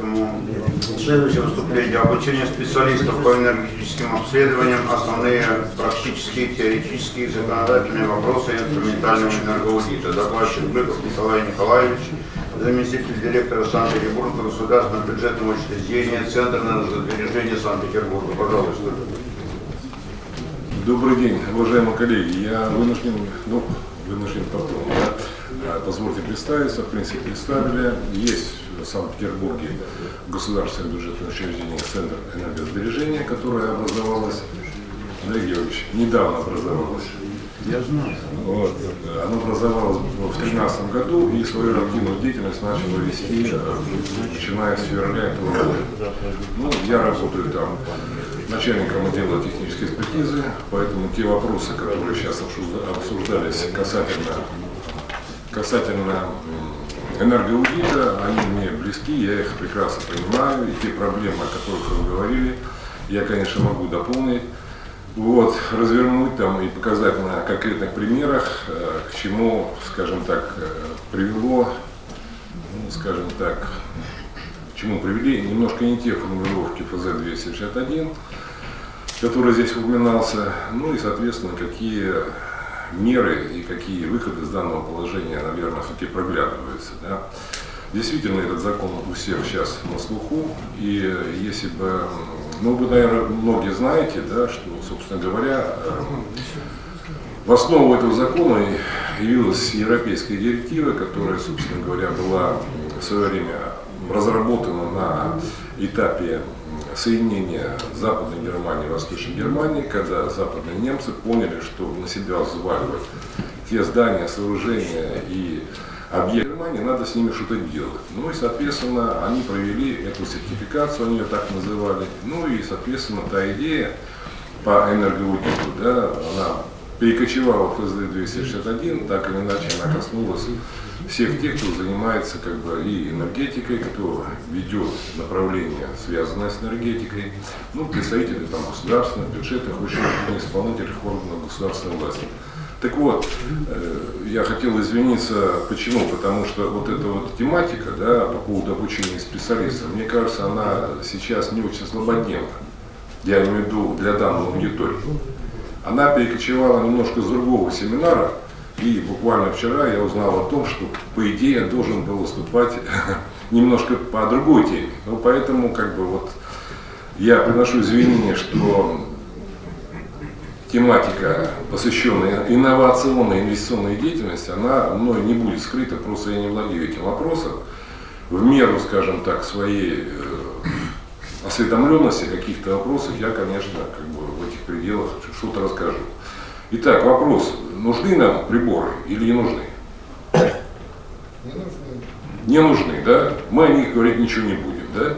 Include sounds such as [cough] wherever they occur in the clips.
Поэтому следующее выступление. Обучение специалистов по энергетическим обследованиям, основные практические, теоретические, законодательные вопросы инструментального энергоаудита. Докладчик Быков Николай Николаевич, заместитель директора Санкт-Петербурга государственного бюджетного учреждения Центр энергосбережения Санкт-Петербурга. Пожалуйста. Добрый день, уважаемые коллеги. Я вынужден, ну, вынужден потом, позвольте представиться, в принципе, представили. Есть в Санкт-Петербурге государственное бюджетное учреждение Центр энергосбережения, которое образовалось, Олег Георгиевич, недавно образовалось. Я знаю. Вот. Оно образовалось в 2013 году и свою активную деятельность начало вести, э, начиная с февраля этого года. Ну, я работаю там начальником отдела технической экспертизы, поэтому те вопросы, которые сейчас обсуждались касательно, касательно энергоаудита, они мне близки, я их прекрасно понимаю, и те проблемы, о которых вы говорили, я, конечно, могу дополнить. Вот, развернуть там и показать на конкретных примерах, э, к чему, скажем так, э, привело, ну, скажем так, к чему привели немножко не те формулировки ФЗ-261, который здесь упоминался, ну и, соответственно, какие меры и какие выходы из данного положения, наверное, все-таки проглядываются. Да? Действительно, этот закон у всех сейчас на слуху, и если бы, ну вы, наверное, многие знаете, да, что, собственно говоря, в основу этого закона явилась европейская директива, которая, собственно говоря, была в свое время разработана на этапе соединения Западной Германии и Восточной Германии, когда западные немцы поняли, что на себя взваливать те здания, сооружения и объекты Германии, надо с ними что-то делать. Ну и, соответственно, они провели эту сертификацию, они ее так называли. Ну и, соответственно, та идея по энергоаудиту, да, она перекочевала в ФСД-261, так или иначе она коснулась всех тех, кто занимается как бы и энергетикой, кто ведет направление, связанное с энергетикой, ну, представители там государственных, бюджетных, очень исполнительных органов государственной власти. Так вот, э, я хотел извиниться, почему? Потому что вот эта вот тематика, да, по поводу обучения специалистов, мне кажется, она сейчас не очень слабодневна. Я имею в виду для данного аудитории. Она перекочевала немножко с другого семинара, и буквально вчера я узнал о том, что, по идее, должен был выступать [laughs] немножко по другой теме. Ну, поэтому, как бы, вот, я приношу извинения, что тематика, посвященная инновационной инвестиционной деятельности, она мной не будет скрыта, просто я не владею этим вопросом. В меру, скажем так, своей э, осведомленности каких-то вопросов я, конечно, как бы пределах что-то расскажу. Итак, вопрос, нужны нам приборы или не нужны? Не нужны. Не нужны, да? Мы о них говорить ничего не будем, да?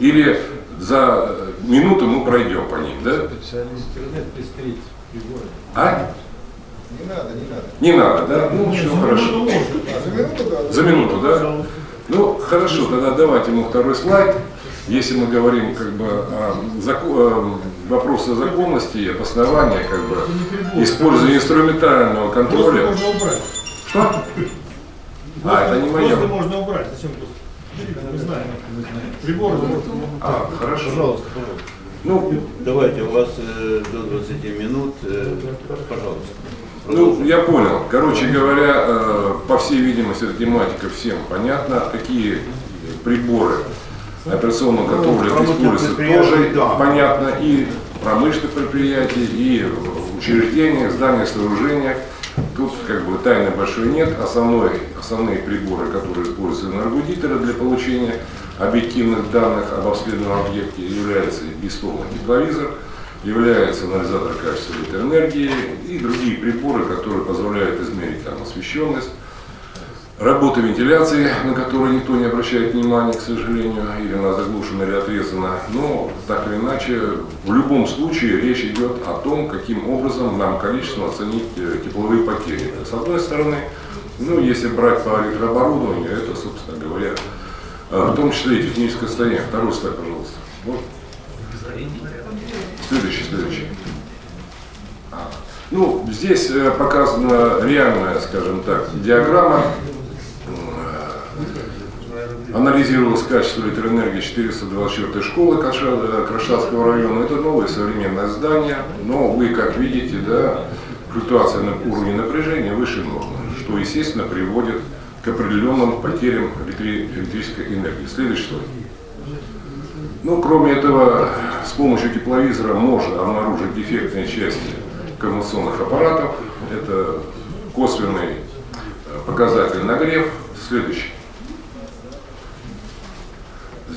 Или за минуту мы пройдем по ним, да? А? Не надо, не надо. Не надо, да? Ну, все хорошо. А, за минуту, да? За минуту, да? Ну, хорошо, тогда давайте ему второй слайд. Если мы говорим как бы о зако- э, вопросы законности и обоснования, как бы использования инструментального контроля. Просто можно убрать. Что? А, это не мое. Просто можно убрать. Зачем просто? Мы знаем. Приборы. А, хорошо. Пожалуйста, пожалуйста. Ну, Давайте, у вас э, до 20 минут, э, пожалуйста. Ну, я понял. Короче говоря, э, по всей видимости, эта тематика всем понятна. Какие приборы операционного контроля используются тоже да. понятно. И промышленных предприятиях, и в учреждениях, зданиях, сооружениях. Тут как бы тайны большой нет. Основной, основные приборы, которые используются энергоаудиторы для получения объективных данных об обследованном объекте, являются бесстомный тепловизор, является анализатор качества электроэнергии и другие приборы, которые позволяют измерить там, освещенность, работа вентиляции, на которую никто не обращает внимания, к сожалению, или она заглушена или отрезана. Но так или иначе, в любом случае речь идет о том, каким образом нам количественно оценить э, тепловые потери. С одной стороны, ну, если брать по электрооборудованию, это, собственно говоря, э, в том числе и техническое состояние. Второй слайд, пожалуйста. Можно? Следующий, следующий. А, Ну, здесь э, показана реальная, скажем так, диаграмма. Анализировалось качество электроэнергии 424 школы Каша- Крашатского района. Это новое современное здание, но вы, как видите, да, флюктуация на уровне напряжения выше нормы, что, естественно, приводит к определенным потерям электри- электрической энергии. Следующий слайд. Ну, кроме этого, с помощью тепловизора можно обнаружить дефектные части коммуникационных аппаратов. Это косвенный э, показатель нагрев. Следующий.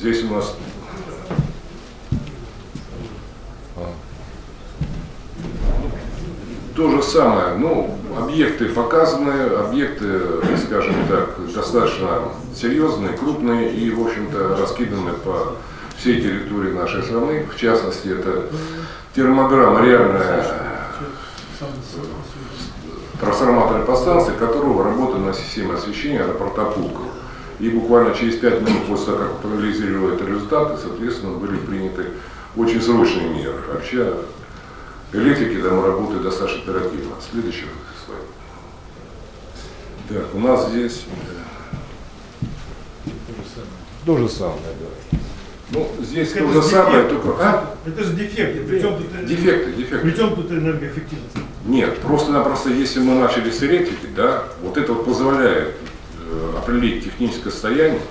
Здесь у нас то же самое. Ну, объекты показаны, объекты, скажем так, достаточно серьезные, крупные и, в общем-то, раскиданы по всей территории нашей страны. В частности, это термограмма реальная трансформаторной подстанции, которого работает на системе освещения аэропорта Пулково. И буквально через 5 минут после того, как проанализировали это результаты, соответственно, были приняты очень срочные меры. Вообще, электрики там работают достаточно оперативно. Следующий слайд. Так, у нас здесь э, то же самое, да. Ну, здесь Это то же же самое, только... А? Это же дефекты. Причем тут, Дефекты, дефекты. Причем тут энергоэффективность? Нет, просто-напросто, если мы начали с электрики, да, вот это вот позволяет э, определить техническое состояние.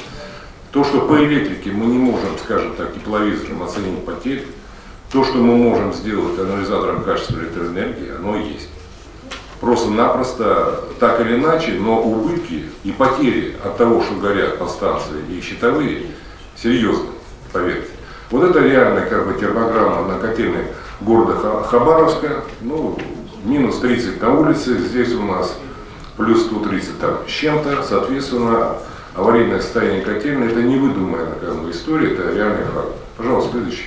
То, что по электрике мы не можем, скажем так, тепловизором оценить потери, то, что мы можем сделать анализатором качества электроэнергии, оно есть. Просто-напросто, так или иначе, но убытки и потери от того, что горят подстанции и щитовые, серьезные, поверьте. Вот это реальная как бы термограмма на котельной города Ха- Хабаровска, ну, минус 30 на улице, здесь у нас плюс 130 там с чем-то, соответственно, аварийное состояние котельной, это не выдуманная как бы, история, это реальный факт. Пожалуйста, следующий.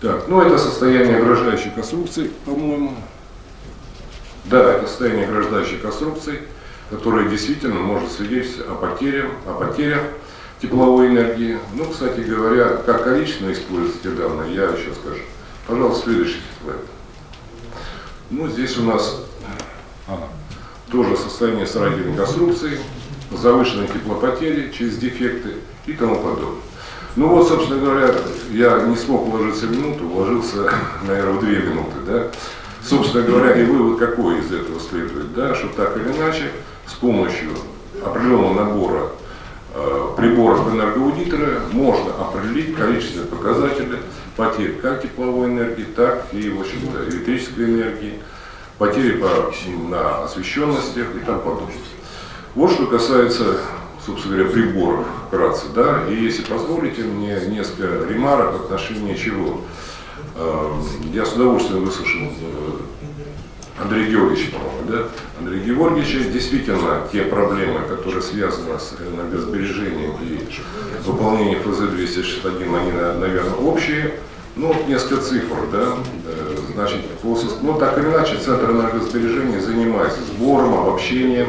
Так, ну это состояние ограждающей конструкции, по-моему. Да, это состояние ограждающей конструкции, которое действительно может свидетельствовать о потерях, о потерях тепловой энергии. Ну, кстати говоря, как количественно используются эти данные, я еще скажу. Пожалуйста, следующий слайд. Ну, здесь у нас ага, тоже состояние строительной конструкции, завышенные теплопотери через дефекты и тому подобное. Ну вот, собственно говоря, я не смог уложиться в минуту, уложился, [laughs] наверное, в две минуты, да. Собственно говоря, и вывод какой из этого следует, да, что так или иначе, с помощью определенного набора э, приборов энергоаудитора можно определить количественные показатели потерь как тепловой энергии, так и, в общем-то, электрической энергии, потери по, на освещенностях и тому подобное. Вот что касается, собственно говоря, приборов вкратце, да, и если позволите мне несколько ремарок в отношении чего. Э, Я с удовольствием выслушал э, Андрея Георгиевича, да? Андрей Георгиевича, действительно, те проблемы, которые связаны с энергосбережением и выполнением ФЗ-261, они, на- наверное, общие. Ну, несколько цифр, да, Э, значит, ну, так или иначе, Центр энергосбережения занимается сбором, обобщением,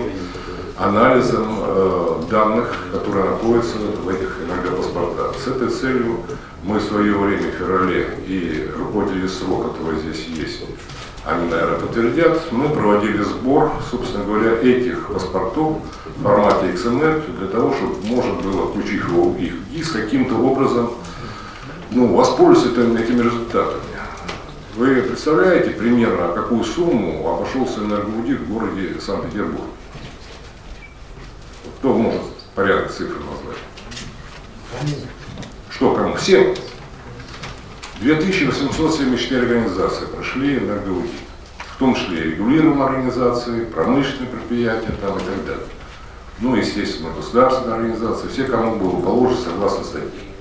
анализом э, данных, которые находятся в этих энергопаспортах. С этой целью мы в свое время в феврале и руководители СРО, которые здесь есть, они, наверное, подтвердят, мы проводили сбор, собственно говоря, этих паспортов в формате XML для того, чтобы можно было, включив его в их ГИС, каким-то образом ну, этим- этими результатами. Вы представляете примерно, какую сумму обошелся энергоаудит в городе Санкт-Петербург? Кто может порядок цифр назвать? Что кому? Всем. 2874 организации прошли энергоаудит. В том числе регулируемые организации, промышленные предприятия там, и так далее. Ну, естественно, государственные организации, все, кому было положено согласно статье.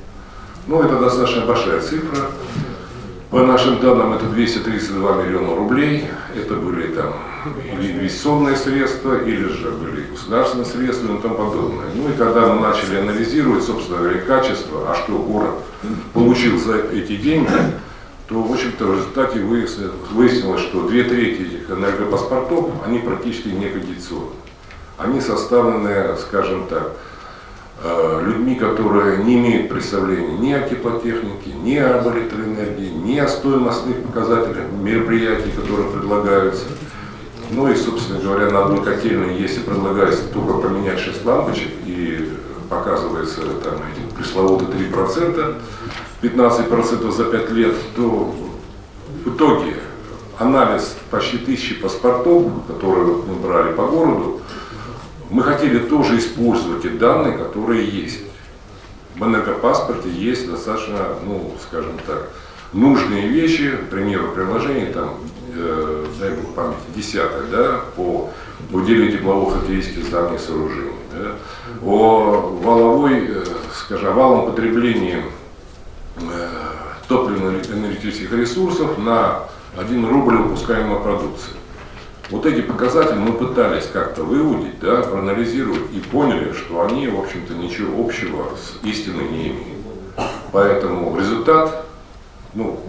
Ну, это достаточно большая цифра. По нашим данным, это 232 миллиона рублей. Это были там или инвестиционные средства, или же были государственные средства и тому подобное. Ну и когда мы начали анализировать, собственно говоря, качество, а что город получил за эти деньги, то, в общем-то, в результате выяснилось, что две трети этих энергопаспортов, они практически не кондиционные. Они составлены, скажем так, людьми, которые не имеют представления ни о теплотехнике, ни об электроэнергии, ни о стоимостных показателях мероприятий, которые предлагаются. Ну и, собственно говоря, на одной котельной, если предлагается только поменять 6 лампочек и показывается там эти пресловутые 3%, 15% за 5 лет, то в итоге анализ почти тысячи паспортов, которые мы брали по городу, мы хотели тоже использовать те данные, которые есть. В энергопаспорте есть достаточно, ну, скажем так, нужные вещи, к примеру, приложение там, э, дай бог памяти, десятое, да, по уделению тепловых характеристик зданий и сооружений, да, о валовой, э, скажем, валом потреблении э, топливно-энергетических ресурсов на 1 рубль выпускаемой продукции. Вот эти показатели мы пытались как-то выудить, да, проанализировать и поняли, что они, в общем-то, ничего общего с истиной не имеют. Поэтому результат, ну,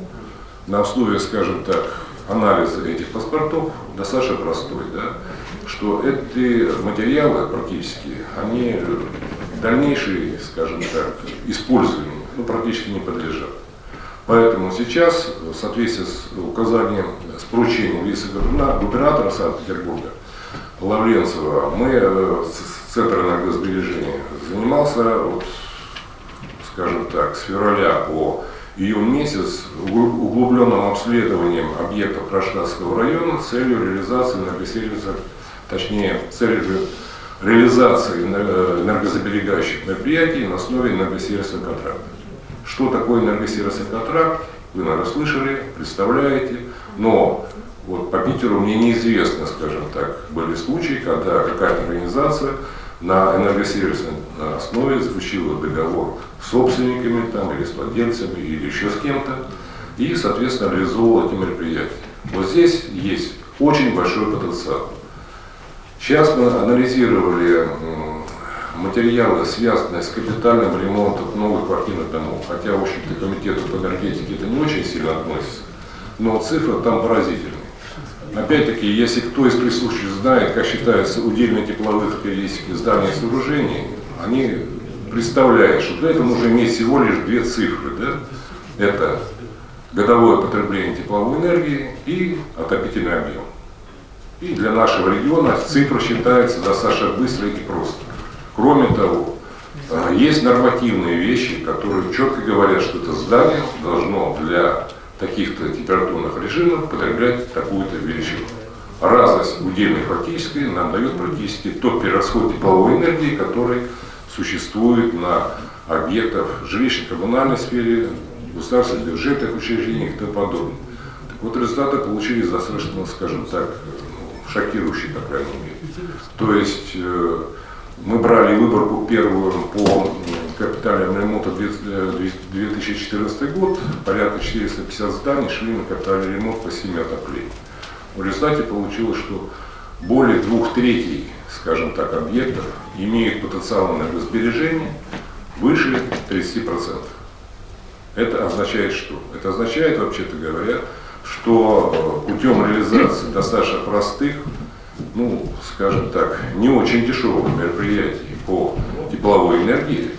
на основе, скажем так, анализа этих паспортов достаточно простой, да, что эти материалы практически, они дальнейшей, скажем так, использованию ну, практически не подлежат. Поэтому сейчас, в соответствии с указанием, с поручением вице-губернатора Санкт-Петербурга Лавренцева, мы, э, Центр энергосбережения, занимался, вот, скажем так, с февраля по июнь месяц угл- углубленным обследованием объектов Кронштадтского района с целью реализации энергосервиса, точнее, с целью реализации энер- энергосберегающих мероприятий на основе энергосервисного контракта. Что такое энергосервисный контракт, вы, наверное, слышали, представляете, но вот по Питеру мне неизвестно, скажем так, были случаи, когда какая-то организация на энергосервисной основе заключила договор с собственниками там, или с владельцами, или еще с кем-то, и, соответственно, реализовывала эти мероприятия. Вот здесь есть очень большой потенциал. Сейчас мы анализировали материалы, связанные с капитальным ремонтом новых квартирных домов, хотя, в общем-то, комитету по энергетике это не очень сильно относится, но цифры там поразительные. Опять-таки, если кто из присутствующих знает, как считаются удельные тепловые характеристики зданий и сооружений, они представляют, что для этого нужно иметь всего лишь две цифры. Да? Это годовое потребление тепловой энергии и отопительный объем. И для нашего региона цифра считается достаточно быстро и просто. Кроме того, э, есть нормативные вещи, которые четко говорят, что это здание должно для таких-то температурных режимов потреблять такую-то величину. Разность удельной фактической нам дает практически тот перерасход тепловой энергии, который существует на объектах жилищно-коммунальной сфере, государственных бюджетных учреждениях и тому подобное. Так вот, результаты получились достаточно, скажем так, ну, шокирующие, по крайней мере. То есть э, мы брали выборку первую по м, капитальному ремонту две- э, 2014 год, порядка 450 зданий шли на капитальный ремонт по 7 отоплений. В результате получилось, что более двух третей, скажем так, объектов имеют потенциал энергосбережения выше 30%. Это означает что? Это означает, вообще-то говоря, что э, путем реализации достаточно простых, ну, скажем так, не очень дешевых мероприятий по тепловой энергии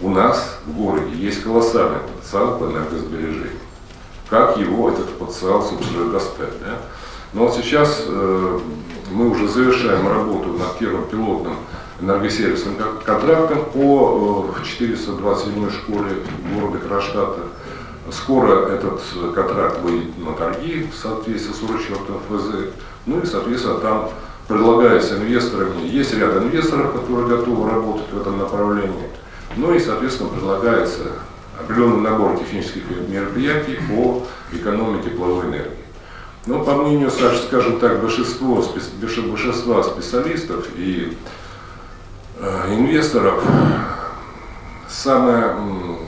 у нас в городе есть колоссальный потенциал по энергосбережению. Как его, этот потенциал, собственно, достать? Да? Но вот сейчас э, мы уже завершаем работу над первым пилотным энергосервисным кон- контрактом по э, 427 школе города Кронштадта. Скоро этот э, контракт выйдет на торги в соответствии с 44 ФЗ. Ну и, соответственно, там предлагается инвесторами, есть ряд инвесторов, которые готовы работать в этом направлении. Ну и, соответственно, предлагается определенный набор технических мероприятий по экономии тепловой энергии. Но по мнению, скажем так, большинство, большинства специалистов и э, инвесторов, самое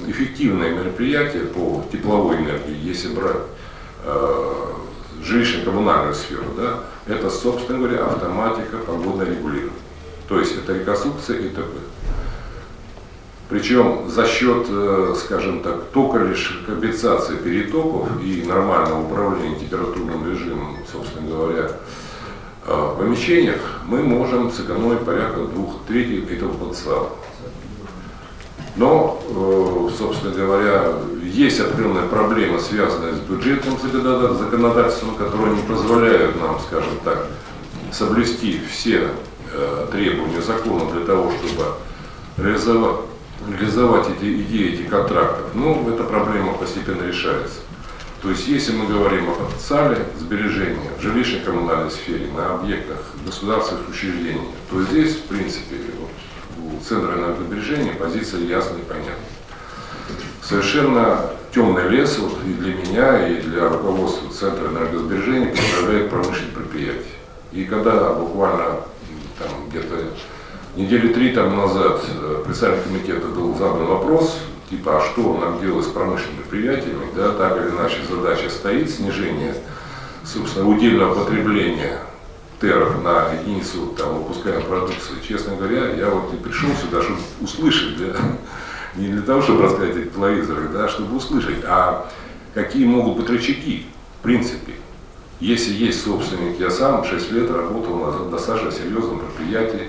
эффективное мероприятие по тепловой энергии, если брать э, жилищно-коммунальную сферу, да, это, собственно говоря, автоматика погодного регулирования. То есть это реконструкция и т.п. Причем за счет, э, скажем так, только лишь компенсации перетоков и нормального управления температурным режимом, собственно говоря, э, в помещениях, мы можем сэкономить порядка двух третей этого потенциала. Но, э, собственно говоря, есть определенная проблема, связанная с бюджетным законода- законодательством, которое не позволяет нам, скажем так, соблюсти все э, требования закона для того, чтобы реализовать, реализовать эти идеи, эти контрактов, ну, эта проблема постепенно решается. То есть, если мы говорим о потенциале сбережения в жилищной коммунальной сфере, на объектах государственных учреждений, то здесь, в принципе, вот, у Центра энергосбережения позиция ясная и понятна. Совершенно темный лес вот, и для меня, и для руководства Центра энергосбережения представляет промышленные предприятия. И когда буквально там, где-то недели три там назад э, председатель комитета был задан вопрос, типа, а что нам делать с промышленными предприятиями, да, так или иначе задача стоит, снижение, собственно, удельного потребления теров на единицу там, выпускаемой продукции. Честно говоря, я вот и пришел сюда, чтобы услышать, да, [laughs] не для того, чтобы рассказать о телевизорах, да, чтобы услышать, а какие могут быть рычаги, в принципе. Если есть собственник, я сам 6 лет работал на достаточно серьезном предприятии,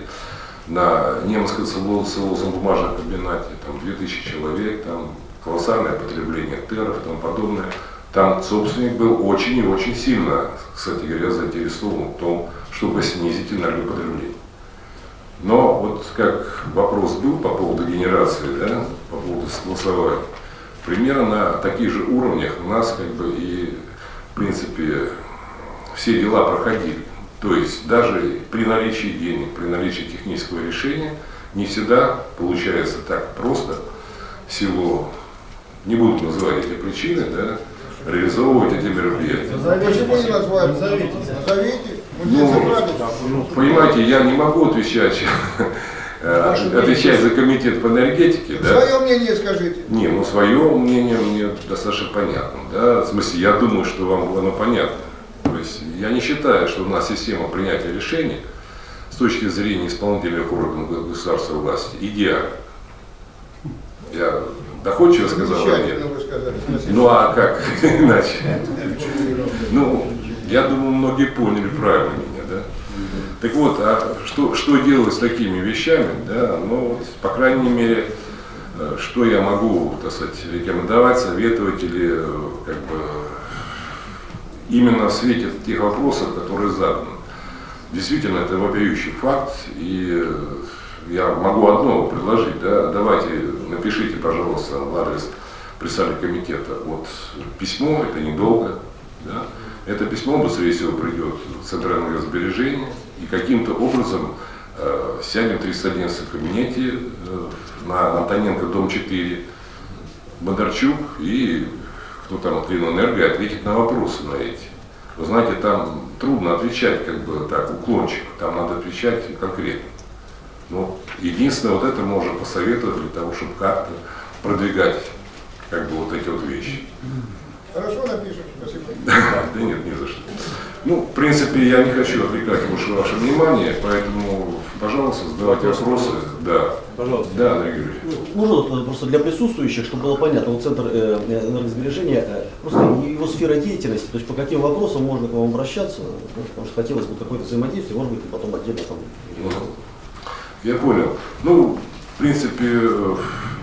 на немецком целлулозном бумажном комбинате, там 2000 человек, там колоссальное потребление теров и тому подобное. Там собственник был очень и очень сильно, кстати говоря, заинтересован в том, чтобы снизить энергопотребление. Но вот как вопрос был по поводу генерации, да, по поводу согласования, примерно на таких же уровнях у нас как бы и, в принципе, все дела проходили. То есть даже при наличии денег, при наличии технического решения не всегда получается так просто в силу, не буду называть эти причины, да, реализовывать эти мероприятия. Почему не назвали? Назовите. Назовите. Здесь Ну. Понимаете, я не могу отвечать, [laughs] э, отвечать за комитет по энергетике, да. Свое мнение скажите. Не, ну свое мнение мне достаточно понятно, да, в смысле, я думаю, что вам оно понятно. То есть я не считаю, что у нас система принятия решений с точки зрения исполнительных органов го- государственной власти идеальна. Я доходчиво сказал, или нет? Сказали. Ну а как [laughs] иначе? Ну, я думаю, многие поняли правильно меня, да? Так вот, а что, что делать с такими вещами, да? Ну, вот, по крайней мере, э, что я могу, так сказать, рекомендовать, советовать или э, как бы именно в свете тех вопросов, которые заданы. Действительно, это вопиющий факт, и э, я могу одно предложить, да, давайте напишите, пожалуйста, в адрес председателя комитета вот письмо, это недолго, да, это письмо быстрее всего придет в Центральное сбережение, и каким-то образом э, сядем в 311 кабинете э, на Антоненко, дом 4, Бондарчук и кто там от Ленэнерго ответит на вопросы на эти. Вы знаете, там трудно отвечать как бы так уклончиво, там надо отвечать конкретно. Ну, единственное, вот это можно посоветовать для того, чтобы как-то продвигать как бы вот эти вот вещи. Хорошо напишем. Спасибо. Да нет, не за что. Ну, в принципе, я не хочу отвлекать больше ваше внимание, поэтому, пожалуйста, задавайте вопросы. Да. Пожалуйста. Да, Андрей Григорьевич. Можно вот, э, просто для присутствующих, чтобы было понятно, вот Центр э, энергосбережения, э, просто его сфера деятельности, то есть по каким вопросам можно к вам обращаться, ну, потому что хотелось бы какое-то взаимодействие, может быть, потом отдельно там. Я понял. Ну, в принципе, э,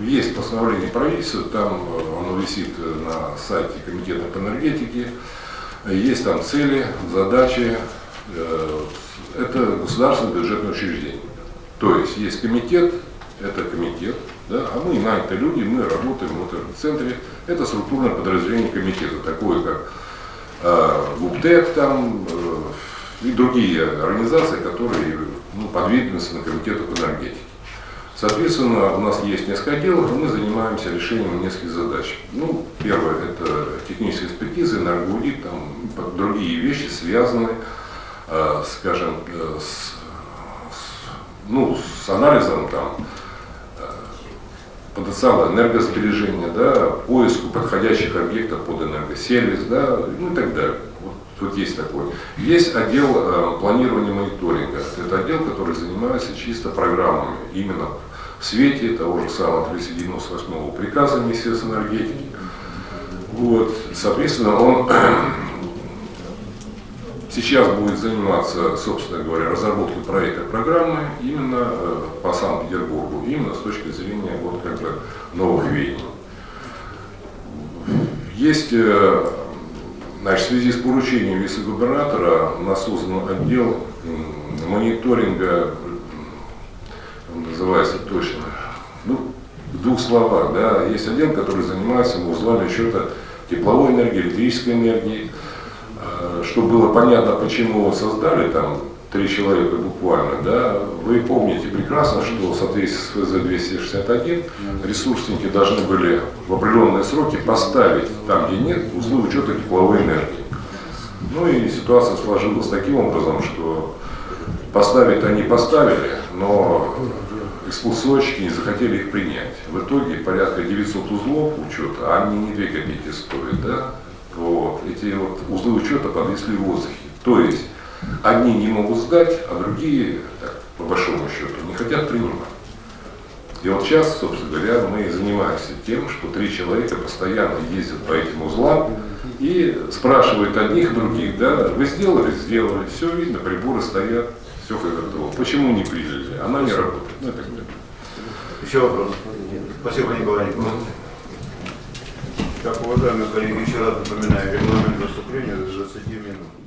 есть постановление правительства, там э, оно висит э, на сайте Комитета по энергетике. Есть там цели, задачи. Это государственное бюджетное учреждение. То есть есть комитет, это комитет, да, а мы нанятые люди, мы работаем в этом центре. Это структурное подразделение комитета, такое как э, ГУПТЭК там, э, и другие организации, которые ну, подведомственны комитету по энергетике. Соответственно, у нас есть несколько отделов, и мы занимаемся решением нескольких задач. Ну, первое – это техническая экспертиза, энергоаудит, там другие вещи связаны, э, скажем, э, с, с- ну, с анализом там, э, потенциала энергосбережения, да, поиску подходящих объектов под энергосервис, да, ну и так далее. Вот тут есть такой. Есть отдел э, планирования мониторинга. Это отдел, который занимается чисто программами, именно в свете того же самого 398 приказа Министерства энергетики. Вот, соответственно, он [clears throat] сейчас будет заниматься, собственно говоря, разработкой проекта программы именно э, по Санкт-Петербургу, именно с точки зрения вот как бы новых веяний. Есть, э, значит, в связи с поручением вице-губернатора у нас создан отдел мониторинга, называется точно, В двух словах, да, есть отдел, который занимается узлами счета тепловой энергии, электрической энергии. Э, Чтобы было понятно, почему его создали, там три человека буквально, да, вы помните прекрасно, что в соответствии с ФЗ-261 ресурсники должны были в определенные сроки поставить там, где нет, узлы учета тепловой энергии. Ну и ситуация сложилась таким образом, что поставить они поставили, но эксплуатировщики не захотели их принять. В итоге порядка 900 узлов учета, а они не 2 копейки стоят, да? Вот. Эти вот узлы учета подвисли в воздухе. То есть одни не могут сдать, а другие, так, по большому счету, не хотят принимать. И вот сейчас, собственно говоря, мы занимаемся тем, что три человека постоянно ездят по этим узлам и спрашивают одних других, да, вы сделали, сделали, все видно, приборы стоят, все как готово. Почему не приняли? Она не работает. Ну, далее. Еще вопрос. Спасибо, Николай Николаевич. Так, уважаемые коллеги, еще раз напоминаю, регламент выступления до 20 минут.